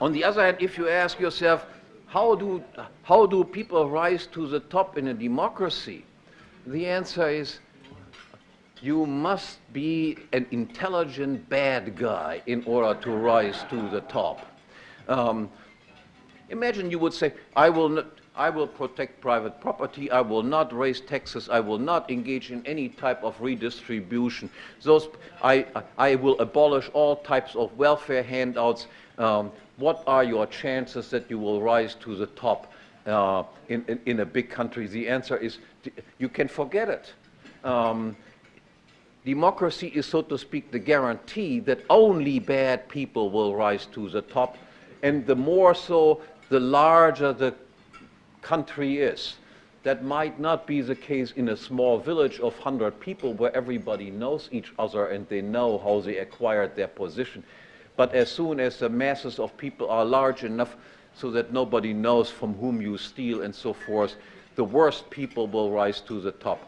On the other hand, if you ask yourself, how do, how do people rise to the top in a democracy? The answer is you must be an intelligent bad guy in order to rise to the top. Um, imagine you would say, I will, I will protect private property, I will not raise taxes, I will not engage in any type of redistribution. Those, I, I will abolish all types of welfare handouts. Um, what are your chances that you will rise to the top uh, in, in, in, a big country? The answer is you can forget it. Um, democracy is, so to speak, the guarantee that only bad people will rise to the top, and the more so, the larger the country is. That might not be the case in a small village of 100 people where everybody knows each other and they know how they acquired their position. But as soon as the masses of people are large enough so that nobody knows from whom you steal and so forth, the worst people will rise to the top.